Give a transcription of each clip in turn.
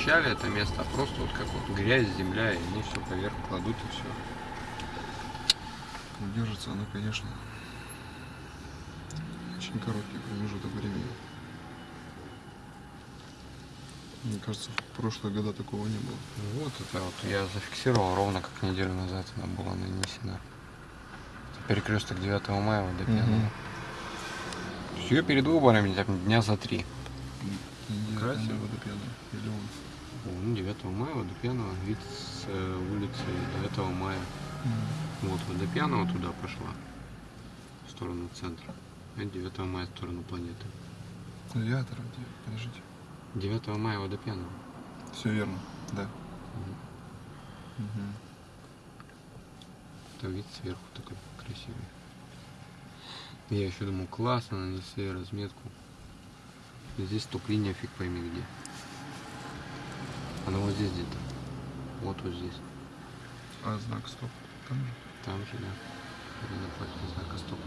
расчищали это место, а просто вот как вот грязь, земля, и они все поверх кладут и все. Ну, Держится она, конечно, очень короткий промежуток времени. Мне кажется, в прошлые года такого не было. Ну Вот это вот я зафиксировал ровно как неделю назад она была нанесена. Это перекресток 9 мая водопьяного. Все перед выборами дня за три. Там водопьяная. Или он. Ну, 9 мая водопьяного вид с э, улицы 9 мая. Вот водопьяного туда пошла. В сторону центра. А 9 мая в сторону планеты. Авиатор, где? Подождите. 9 мая водопьяного. Все верно, да. Мгм. Это вид сверху такой красивый. Я еще думал, классно нанесли разметку. Здесь топ-линия фиг пойми где. Она вот здесь где-то. Вот вот здесь. А знак стоп. Там же. Там же, да. Это напротив знака стоп.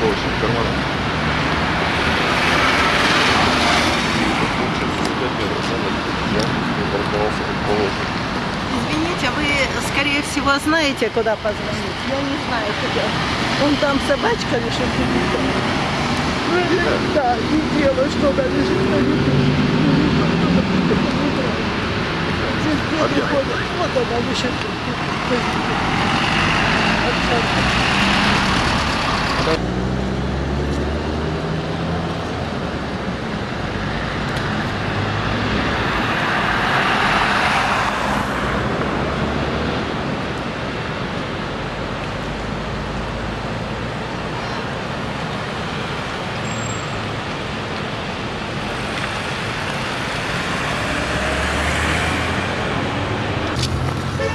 Как положено. Извините, вы, скорее всего, знаете, куда позвонить. Я не знаю, куда. Вон там собачка лежит. Ну, или- да, и девочка она лежит на виду. Здесь дети ходят. Вот она лежит.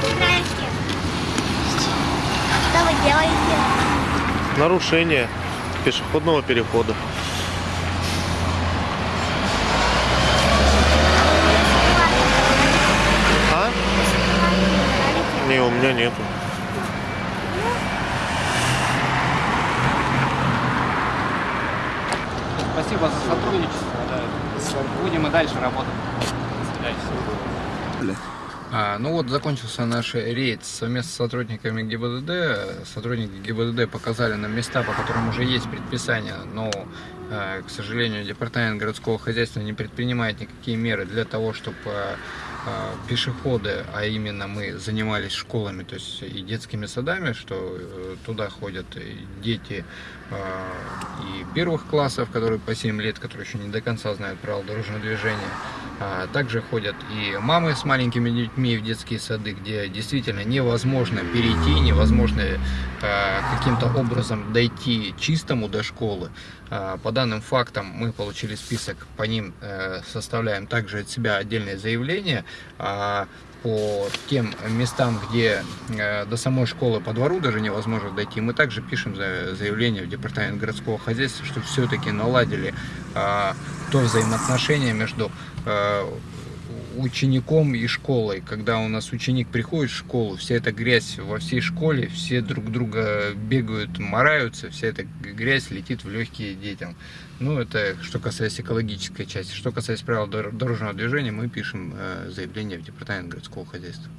Здрасте. Что вы делаете? Нарушение пешеходного перехода. А? Не, у меня нету. Спасибо за сотрудничество. да. Будем и дальше работать. До свидания. А, ну вот закончился наш рейд совместно с сотрудниками ГИБДД. Сотрудники ГИБДД показали нам места, по которым уже есть предписания, но, э, к сожалению, департамент городского хозяйства не предпринимает никакие меры для того, чтобы пешеходы, а именно мы занимались школами, то есть и детскими садами, что э, туда ходят дети и первых классов, которые по 7 лет, которые еще не до конца знают правила дорожного движения. А Также ходят и мамы с маленькими детьми в детские сады, где действительно невозможно перейти, невозможно э, каким-то образом дойти чистому до школы. А, По данным фактам мы получили список, по ним э, составляем также от себя отдельное заявление. А По тем местам, где э, до самой школы по двору даже невозможно дойти, мы также пишем за- заявление в департамент городского хозяйства, что все-таки наладили то взаимоотношение между э, учеником и школой. Когда у нас ученик приходит в школу, вся эта грязь во всей школе, все друг друга бегают, мораются, вся эта грязь летит в легкие детям. Ну, это что касается экологической части. Что касается правил дор- дорожного движения, мы пишем э, заявление в департамент городского хозяйства.